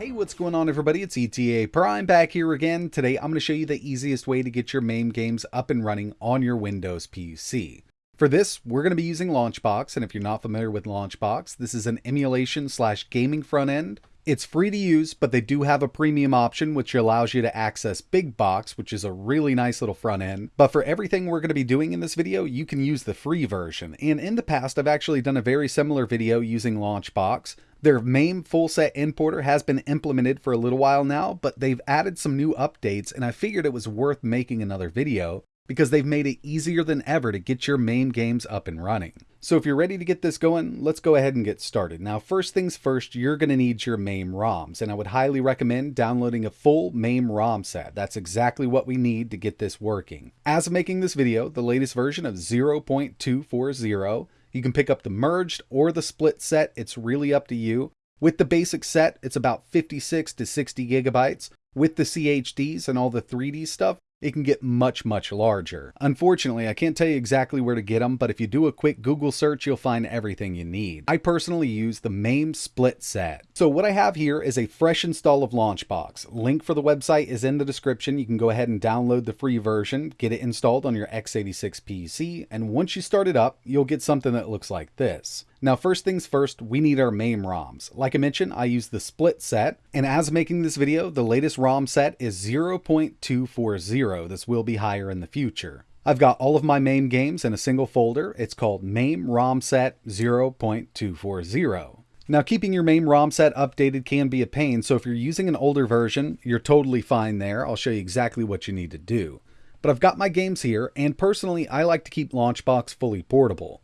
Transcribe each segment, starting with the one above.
Hey, what's going on everybody? It's ETA Prime back here again. Today I'm going to show you the easiest way to get your MAME games up and running on your Windows PC. For this, we're going to be using Launchbox, and if you're not familiar with Launchbox, this is an emulation slash gaming front end it's free to use, but they do have a premium option which allows you to access Big Box, which is a really nice little front end. But for everything we're going to be doing in this video, you can use the free version. And in the past, I've actually done a very similar video using Launchbox. Their MAME full set importer has been implemented for a little while now, but they've added some new updates and I figured it was worth making another video because they've made it easier than ever to get your MAME games up and running. So if you're ready to get this going, let's go ahead and get started. Now, first things first, you're going to need your MAME ROMs, and I would highly recommend downloading a full MAME ROM set. That's exactly what we need to get this working. As of making this video, the latest version of 0.240, you can pick up the merged or the split set. It's really up to you. With the basic set, it's about 56 to 60 gigabytes. With the CHDs and all the 3D stuff, it can get much, much larger. Unfortunately, I can't tell you exactly where to get them, but if you do a quick Google search, you'll find everything you need. I personally use the MAME split set. So what I have here is a fresh install of Launchbox. Link for the website is in the description. You can go ahead and download the free version, get it installed on your x86 PC, and once you start it up, you'll get something that looks like this. Now, first things first, we need our MAME ROMs. Like I mentioned, I use the split set, and as making this video, the latest ROM set is 0.240. This will be higher in the future. I've got all of my MAME games in a single folder. It's called MAME ROM set 0.240. Now, keeping your MAME ROM set updated can be a pain, so if you're using an older version, you're totally fine there. I'll show you exactly what you need to do. But I've got my games here, and personally, I like to keep Launchbox fully portable.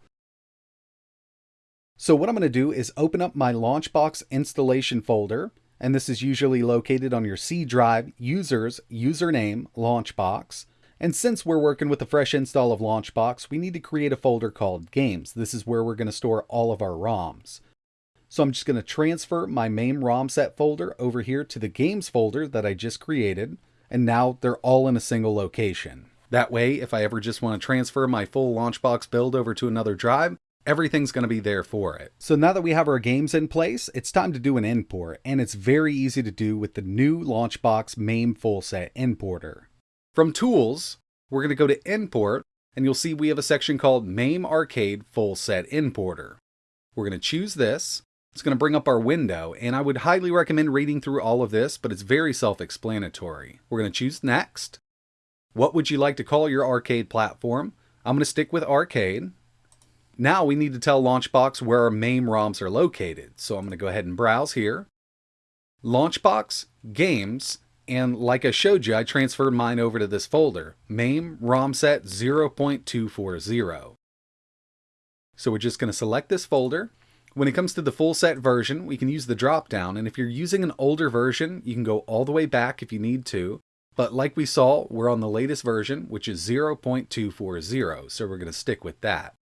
So what I'm going to do is open up my Launchbox installation folder, and this is usually located on your C drive, users, username, Launchbox. And since we're working with a fresh install of Launchbox, we need to create a folder called Games. This is where we're going to store all of our ROMs. So I'm just going to transfer my MAME ROM set folder over here to the Games folder that I just created, and now they're all in a single location. That way, if I ever just want to transfer my full Launchbox build over to another drive, everything's going to be there for it. So now that we have our games in place, it's time to do an import, and it's very easy to do with the new Launchbox MAME full set importer. From Tools, we're going to go to Import, and you'll see we have a section called MAME Arcade Full Set Importer. We're going to choose this. It's going to bring up our window, and I would highly recommend reading through all of this, but it's very self-explanatory. We're going to choose Next. What would you like to call your arcade platform? I'm going to stick with Arcade. Now we need to tell Launchbox where our MAME ROMs are located. So I'm going to go ahead and browse here. Launchbox, Games, and like I showed you, I transferred mine over to this folder, MAME ROM set 0.240. So we're just going to select this folder. When it comes to the full set version, we can use the drop down, and if you're using an older version, you can go all the way back if you need to. But like we saw, we're on the latest version, which is 0.240, so we're going to stick with that.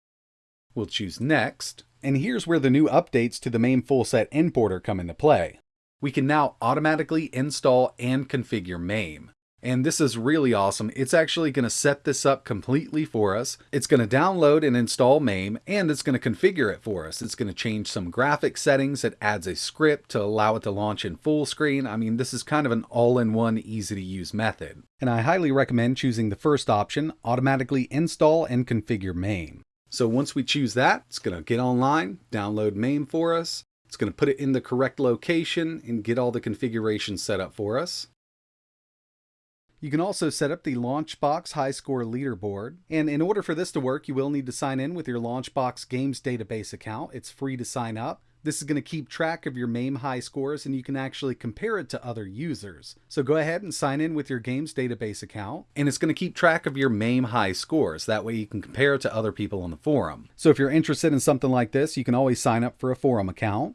We'll choose Next, and here's where the new updates to the MAME full set importer come into play. We can now automatically install and configure MAME. And this is really awesome. It's actually going to set this up completely for us. It's going to download and install MAME, and it's going to configure it for us. It's going to change some graphic settings. It adds a script to allow it to launch in full screen. I mean, this is kind of an all-in-one, easy-to-use method. And I highly recommend choosing the first option, automatically install and configure MAME. So once we choose that, it's going to get online, download MAME for us. It's going to put it in the correct location and get all the configurations set up for us. You can also set up the Launchbox High Score Leaderboard. And in order for this to work, you will need to sign in with your Launchbox Games database account. It's free to sign up. This is going to keep track of your MAME high scores and you can actually compare it to other users. So go ahead and sign in with your games database account and it's going to keep track of your MAME high scores. That way you can compare it to other people on the forum. So if you're interested in something like this, you can always sign up for a forum account.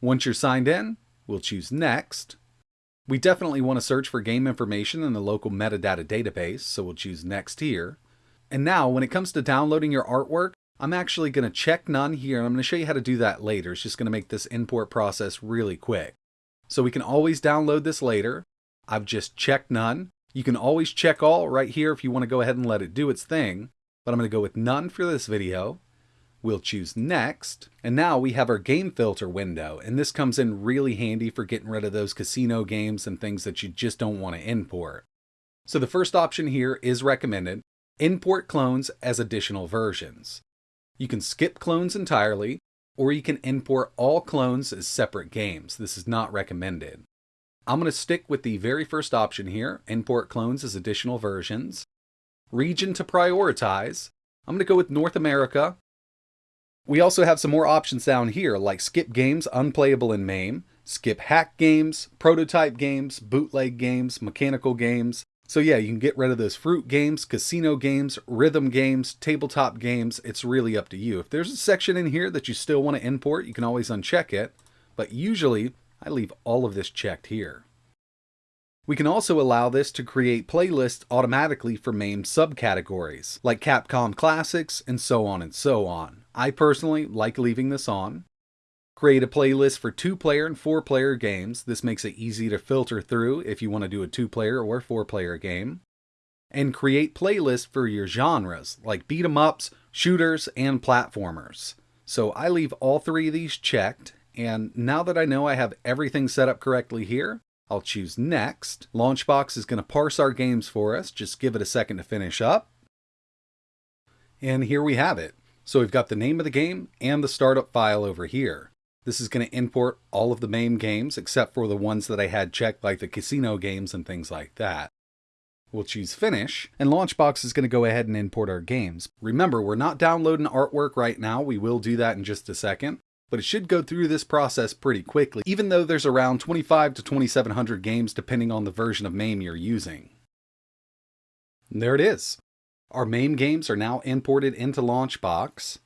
Once you're signed in, we'll choose next. We definitely want to search for game information in the local metadata database, so we'll choose next here. And now when it comes to downloading your artwork, I'm actually going to check none here. I'm going to show you how to do that later. It's just going to make this import process really quick. So we can always download this later. I've just checked none. You can always check all right here if you want to go ahead and let it do its thing. But I'm going to go with none for this video. We'll choose Next, and now we have our game filter window, and this comes in really handy for getting rid of those casino games and things that you just don't want to import. So the first option here is recommended, import clones as additional versions. You can skip clones entirely, or you can import all clones as separate games. This is not recommended. I'm going to stick with the very first option here, import clones as additional versions. Region to prioritize, I'm going to go with North America we also have some more options down here like skip games unplayable in MAME, skip hack games, prototype games, bootleg games, mechanical games. So yeah, you can get rid of those fruit games, casino games, rhythm games, tabletop games. It's really up to you. If there's a section in here that you still want to import, you can always uncheck it. But usually, I leave all of this checked here. We can also allow this to create playlists automatically for MAME subcategories, like Capcom Classics and so on and so on. I personally like leaving this on. Create a playlist for two player and four player games. This makes it easy to filter through if you want to do a two player or four player game. And create playlists for your genres like beat 'em ups, shooters, and platformers. So I leave all three of these checked. And now that I know I have everything set up correctly here, I'll choose next. Launchbox is going to parse our games for us. Just give it a second to finish up. And here we have it. So we've got the name of the game and the startup file over here. This is going to import all of the MAME games except for the ones that I had checked like the casino games and things like that. We'll choose Finish, and Launchbox is going to go ahead and import our games. Remember, we're not downloading artwork right now. We will do that in just a second. But it should go through this process pretty quickly, even though there's around 25 to 2700 games depending on the version of MAME you're using. And there it is. Our MAME games are now imported into Launchbox,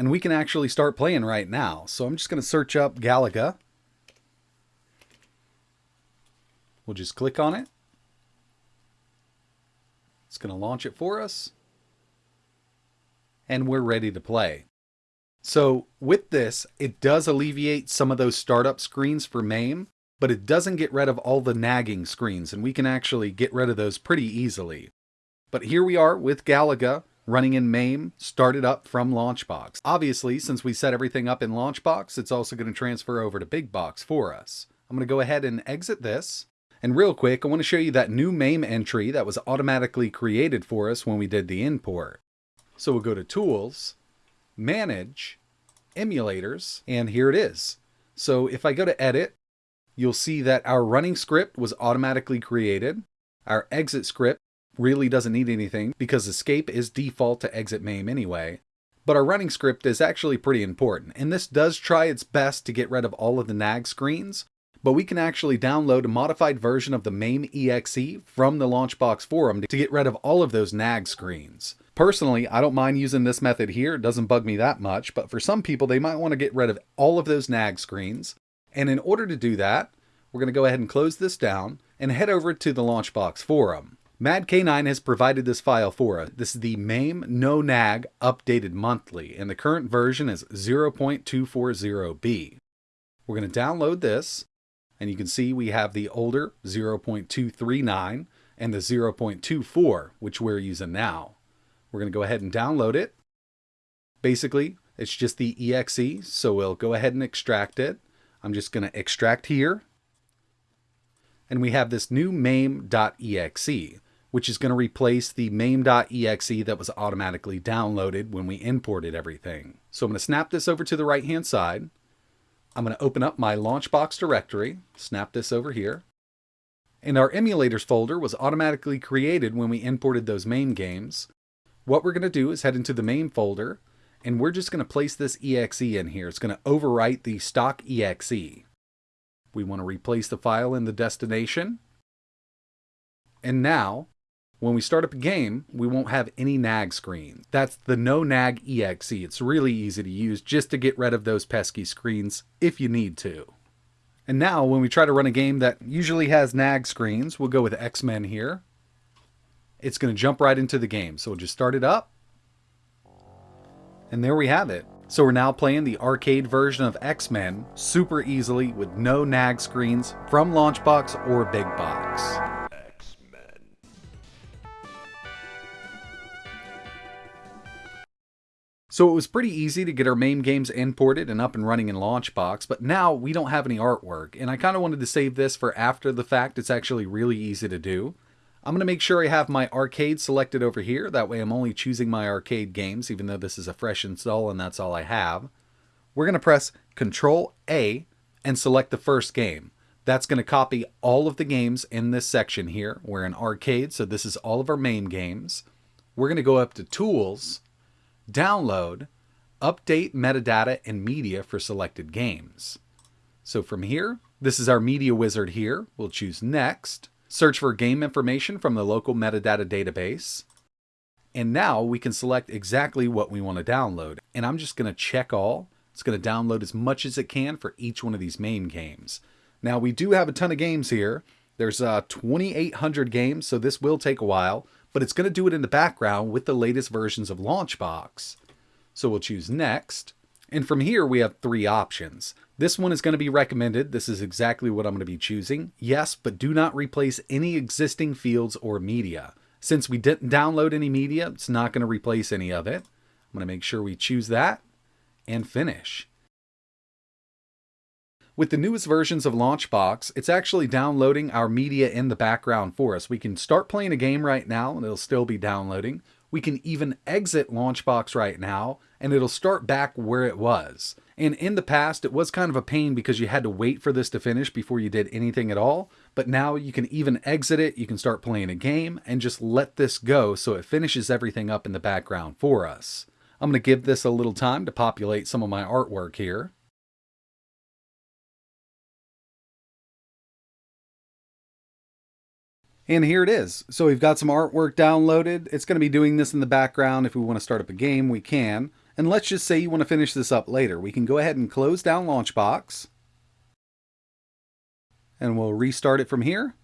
and we can actually start playing right now. So I'm just going to search up Galaga. We'll just click on it. It's going to launch it for us. And we're ready to play. So with this, it does alleviate some of those startup screens for MAME, but it doesn't get rid of all the nagging screens, and we can actually get rid of those pretty easily. But here we are with Galaga running in MAME, started up from Launchbox. Obviously, since we set everything up in Launchbox, it's also going to transfer over to Big Box for us. I'm going to go ahead and exit this. And real quick, I want to show you that new MAME entry that was automatically created for us when we did the import. So we'll go to Tools, Manage, Emulators, and here it is. So if I go to Edit, you'll see that our running script was automatically created. Our exit script really doesn't need anything because escape is default to exit MAME anyway. But our running script is actually pretty important, and this does try its best to get rid of all of the nag screens, but we can actually download a modified version of the MAME exe from the Launchbox forum to get rid of all of those nag screens. Personally, I don't mind using this method here, it doesn't bug me that much, but for some people they might want to get rid of all of those nag screens. And in order to do that, we're going to go ahead and close this down and head over to the Launchbox forum. MadK9 has provided this file for us. This is the MAME No Nag updated monthly, and the current version is 0.240b. We're going to download this, and you can see we have the older 0.239 and the 0.24, which we're using now. We're going to go ahead and download it. Basically, it's just the exe, so we'll go ahead and extract it. I'm just going to extract here. And we have this new mame.exe which is going to replace the mame.exe that was automatically downloaded when we imported everything. So I'm going to snap this over to the right hand side. I'm going to open up my Launchbox directory, snap this over here. And our emulators folder was automatically created when we imported those MAME games. What we're going to do is head into the MAME folder, and we're just going to place this exe in here. It's going to overwrite the stock exe. We want to replace the file in the destination. And now when we start up a game, we won't have any nag screens. That's the no nag exe. It's really easy to use just to get rid of those pesky screens if you need to. And now when we try to run a game that usually has nag screens, we'll go with X-Men here. It's going to jump right into the game. So we'll just start it up. And there we have it. So we're now playing the arcade version of X-Men super easily with no nag screens from Launchbox or Big Box. So it was pretty easy to get our MAME games imported and up and running in Launchbox, but now we don't have any artwork, and I kind of wanted to save this for after the fact. It's actually really easy to do. I'm going to make sure I have my arcade selected over here, that way I'm only choosing my arcade games, even though this is a fresh install and that's all I have. We're going to press Control A and select the first game. That's going to copy all of the games in this section here. We're in arcade, so this is all of our MAME games. We're going to go up to Tools, download, update metadata and media for selected games. So from here, this is our media wizard here. We'll choose next, search for game information from the local metadata database. And now we can select exactly what we want to download. And I'm just going to check all. It's going to download as much as it can for each one of these MAME games. Now we do have a ton of games here. There's uh, 2,800 games, so this will take a while but it's going to do it in the background with the latest versions of Launchbox. So we'll choose Next. And from here, we have three options. This one is going to be recommended. This is exactly what I'm going to be choosing. Yes, but do not replace any existing fields or media. Since we didn't download any media, it's not going to replace any of it. I'm going to make sure we choose that and finish. With the newest versions of Launchbox, it's actually downloading our media in the background for us. We can start playing a game right now and it'll still be downloading. We can even exit Launchbox right now and it'll start back where it was. And in the past, it was kind of a pain because you had to wait for this to finish before you did anything at all. But now you can even exit it, you can start playing a game, and just let this go so it finishes everything up in the background for us. I'm going to give this a little time to populate some of my artwork here. And here it is. So we've got some artwork downloaded. It's going to be doing this in the background. If we want to start up a game, we can. And let's just say you want to finish this up later. We can go ahead and close down Launchbox. And we'll restart it from here.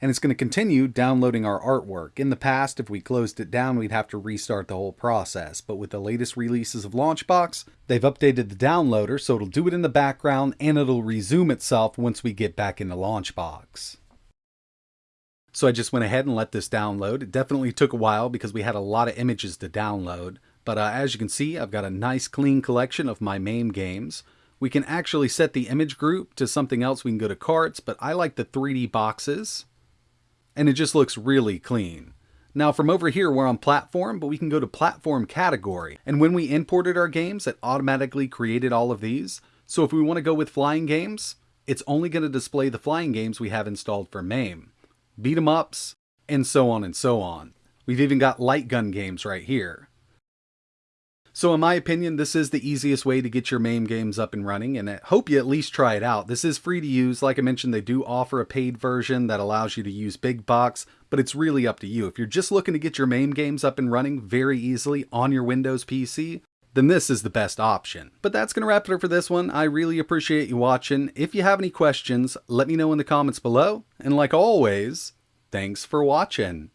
And it's going to continue downloading our artwork. In the past, if we closed it down, we'd have to restart the whole process. But with the latest releases of Launchbox, they've updated the downloader so it'll do it in the background and it'll resume itself once we get back into Launchbox. So I just went ahead and let this download. It definitely took a while because we had a lot of images to download. But uh, as you can see, I've got a nice clean collection of my MAME games. We can actually set the image group to something else. We can go to carts, but I like the 3D boxes. And it just looks really clean. Now from over here, we're on platform, but we can go to platform category. And when we imported our games, it automatically created all of these. So if we want to go with flying games, it's only going to display the flying games we have installed for MAME beat 'em ups, and so on and so on. We've even got light gun games right here. So in my opinion, this is the easiest way to get your MAME games up and running, and I hope you at least try it out. This is free to use. Like I mentioned, they do offer a paid version that allows you to use Big Box, but it's really up to you. If you're just looking to get your MAME games up and running very easily on your Windows PC, then this is the best option. But that's going to wrap it up for this one. I really appreciate you watching. If you have any questions, let me know in the comments below. And like always, thanks for watching.